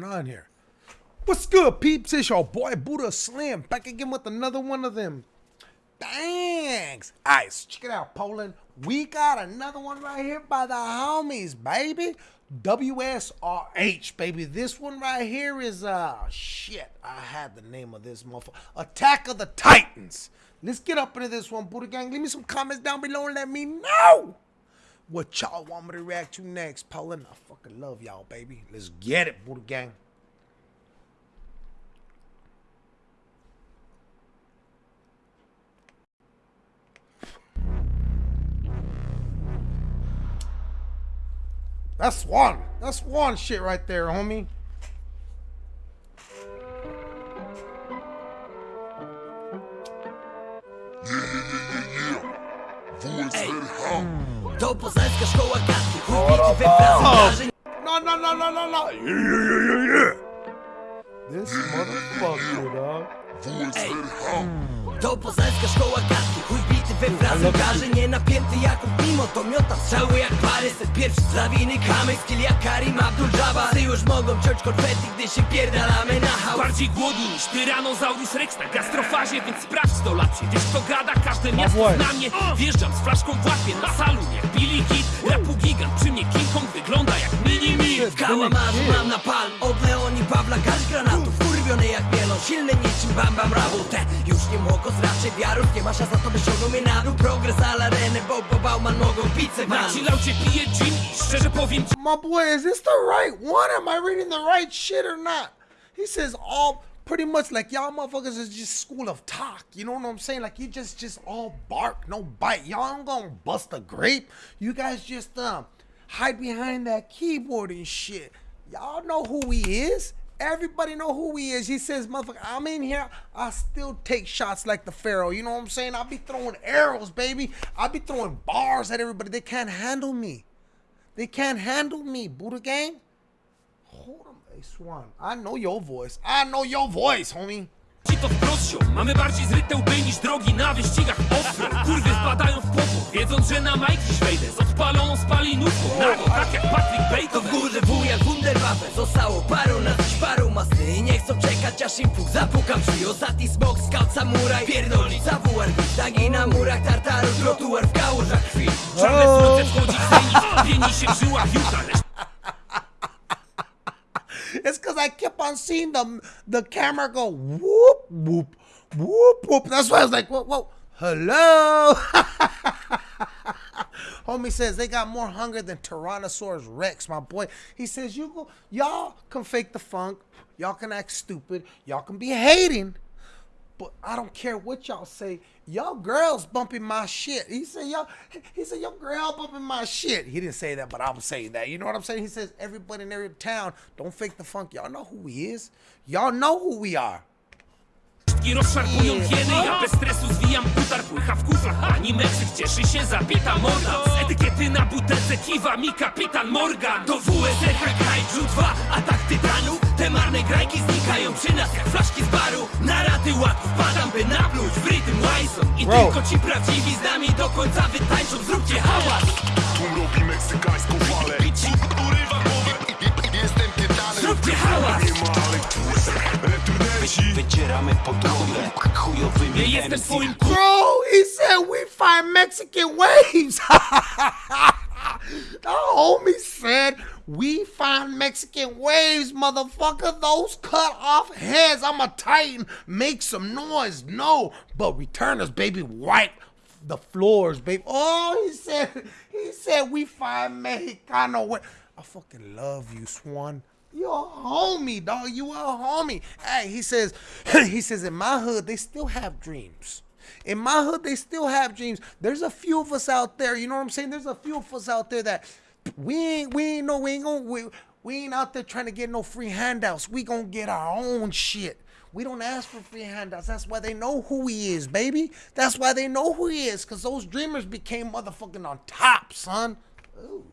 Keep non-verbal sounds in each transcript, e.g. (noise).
going on here? What's good, peeps? It's your boy Buddha Slim back again with another one of them. Thanks. Alright, check it out, Poland. We got another one right here by the homies, baby. WSRH, baby. This one right here is uh shit. I had the name of this motherfucker. Attack of the Titans. Let's get up into this one, Buddha Gang. Leave me some comments down below and let me know what y'all want me to react to next. Poland, I fucking love y'all, baby. Let's get it, Buddha Gang. That's one. That's one shit right there, homie. To poznańska szkoła gadki Chuj we Francji No, no, no, no, no, no. Yeah, yeah, yeah, yeah, yeah. This motherfucker, dog. To poznańska szkoła gadki Chuj bity we Francji Każe nie napięty jak mimo To miota strzały jak pary Set pierwszy z lawiny kamyk Skill jak Karim Abdul-Jabbar. Ty już mogą ciąć konfetti Gdy się pierdalamy na hałas. Bardziej głodni niż Tyrannosaurus Rex na gastrofazie Więc sprawdź 100 lat. Się Wiesz kto gada, każde miasto zna mnie. Wjeżdżam z flaszką w łapie na salon Jak Billy Kid, rapu gigant Przy mnie King Kong wygląda jak mini mi. W kałamarzu mam na palm Od Leoni Pawla garść granatów. Kurwiony jak mielon Silny niczym Bam Bam Rabute Już nie mogą raczej wiarów Nie ma szans na to by ściągnął mnie na dół Progres ala Renę Bo bo Bauman mogą pizzę Na van chillaucie piję gin i szczerze powiem ci My boy, is this the right one? Am I reading the right shit or not? He says all pretty much like y'all motherfuckers is just school of talk. You know what I'm saying? Like you just just all bark, no bite. Y'all ain't gonna bust a grape. You guys just um hide behind that keyboard and shit. Y'all know who he is. Everybody know who he is. He says, motherfucker, I'm in here. I still take shots like the Pharaoh. You know what I'm saying? I'll be throwing arrows, baby. I'll be throwing bars at everybody. They can't handle me. They can't handle me, Buddha Gang. Hold on, hey Swan. I know your voice. I know your voice, homie. ci to wprost ziom. Mamy bardziej zryte łby niż drogi na wyścigach offroad Kurwy wpadają w popór Wiedząc, że na majki wejdę Z odpaloną spalinówką Nago, tak jak Patrick To w górze wuja Wunderwaffe Zostało paru na dziś paru masy nie chcą czekać aż im puk zapukam. Drzwi Ostatni smok, scout, samuraj Pierdolica, WR, tagi na murach Tartaru, trotuar w kałużach krwi Czarne słońce wchodzi w zenit Pieni się w żyłach Juta Lecz It's because I kept on seeing the the camera go whoop whoop whoop whoop. That's why I was like, whoa, whoa, hello. (laughs) Homie says they got more hunger than Tyrannosaurus Rex, my boy. He says you go, y'all can fake the funk, y'all can act stupid, y'all can be hating, but I don't care what y'all say. Y'all girls bumping my shit. He said y'all. He said your girl bumping my shit. He didn't say that, but I'm saying that. You know what I'm saying? He says everybody in every town don't fake the funk. Y'all know who he is. Y'all know who we are. I rozszarpują hieny Ja bez stresu zwijam putar. Płycha w kuflach Pani Meksyk cieszy się zabita morda. Z etykiety na butelce kiwa mi kapitan Morgan Do WSRH Kaiju 2 Atak tytanu Te marne grajki znikają przy nas jak flaszki z baru. Na raty ład wpadam by napluć w rytm łajson I Bro. tylko ci prawdziwi z nami do końca wytańczą Zróbcie hałas. Tłum robi meksykańską falę Wycieramy podłogę chujowymi Nie jestem MC. twoim. Bro, he said we find Mexican waves. (laughs) the homie said we find Mexican waves, motherfucker. Those cut off heads. I'm a titan. Make some noise. No, but returners, baby, wipe the floors, baby. Oh, he said, (laughs) he said we find Mexicano wa- I fucking love you, Swan. You're a homie, dog. You a homie. Hey, he says, (clears throat) he says, in my hood, they still have dreams. In my hood, they still have dreams. There's a few of us out there, you know what I'm saying? There's a few of us out there that we ain't, we ain't no, we ain't gonna, we, we ain't out there trying to get no free handouts. We gonna get our own shit. We don't ask for free handouts. That's why they know who he is, baby. That's why they know who he is, because those dreamers became motherfucking on top, son. Ooh.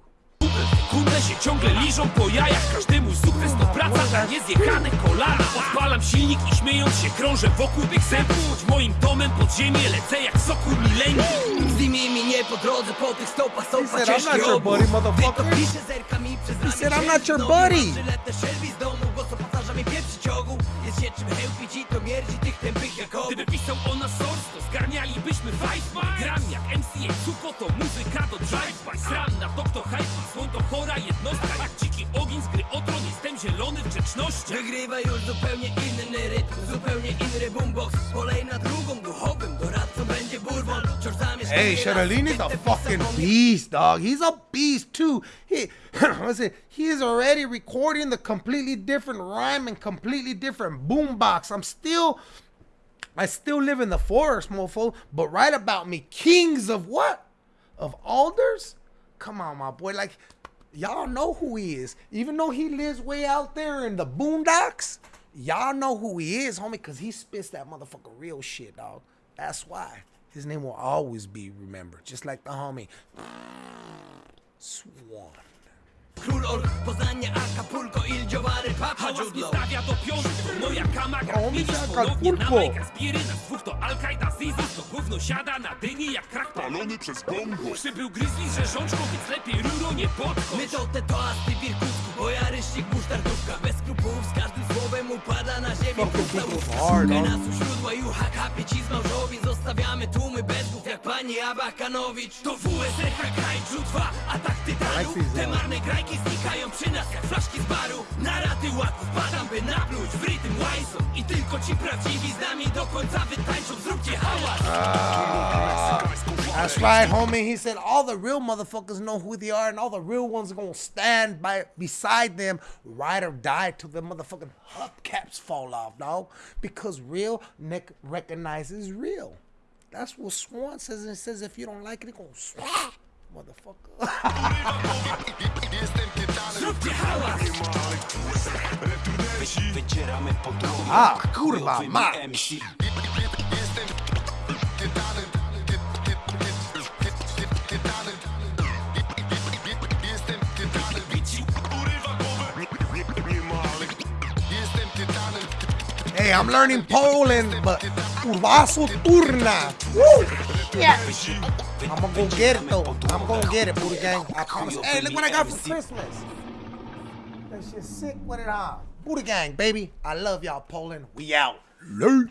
Sekundę się ciągle liżą po jajach. Każdy mój sukces to praca, a nie zjechane kolana. Odpalam silnik i śmiejąc się krążę wokół tych zębów. Moim domem pod ziemię lecę jak sokół milenki. Z nimi mi nie po drodze, po tych stopach He stąpa said, "I'm not ciężki your obóz buddy, motherfucker." Ty to pisze zerkami przez ramię said, "I'm siedzi not your znowu buddy." na żyletę Shelby z domu, głos opatarza mi pieprzy ciągu. Jest się czym chełpić i to mierdzi tych tępych jak obu Gdyby pisał o nas source, to zgarnialibyśmy five Gram jak MCA, suko to muzyka do drive-by chora jednostka Jak dziki ogień z gry o tron, jestem zielony w grzeczności Wygrywa już zupełnie inny rytm, zupełnie inny boombox Kolej na drugą, duchowym doradcą będzie bourbon Wciąż zamieszkuje Hey, nas Sheralini's a fucking beast, dog. He's a beast too. He, (clears throat) listen, he is already recording the completely different rhyme and completely different boombox. I'm still, I still live in the forest, mofo. But right about me, kings of what? Of alders? Come on, my boy. Like, y'all know who he is. Even though he lives way out there in the boondocks, y'all know who he is, homie, because he spits that motherfucker real shit, dog. That's why. His name will always be remembered, just like the homie (sniffs) Swan. Król Ork, Poznanie, Acapulco, Il Giovare, Papa Hałas nie stawia do piątku, to moja kamaga O, mi na Acapulco. Mega Zbiery na dwóch to Al-Qaida, Zizis To gówno siada na dyni jak krak Palony przez bongo. Przybył Grizzly z rzeżączką, więc lepiej ruro nie podchodź. My to te toasty w Irkucku, bo ja ryszcik musztardówka Bez skrupułów, z każdym słowem upada na ziemię Szukaj no? nas u źródła, jucha, kapie ci z małżowi Zostawiamy tłumy bez głów, jak pani Abakanowicz. To WSRH Kaiju 2, atak these, Te uh, marne grajki znikają przy nas jak flaszki z baru Na raty łaków padam, by napluć w rytm łajsą I tylko ci prawdziwi z nami do końca wytańczą Zróbcie hałas That's right, homie. He said all the real motherfuckers know who they are, and all the real ones are gonna stand by beside them, ride or die till the motherfucking hubcaps fall off, dog. Because real Nick recognizes real. That's what Swan says, and says if you don't like it, it gonna swap, motherfucker. (laughs) Ah, Jestem tytanem Zróbcie hałas Returnersi Wycieramy podłogę A, kurwa, chujowymi mać. Hey, I'm learning Poland, but urwasu turna. Woo! Shit. I'm gonna go get it though. I'm gonna get it, Buddha Gang. I promise. Hey, look what I got for Christmas. That shit sick with it on. Buddha Gang, baby. I love y'all, Poland. We out. Late.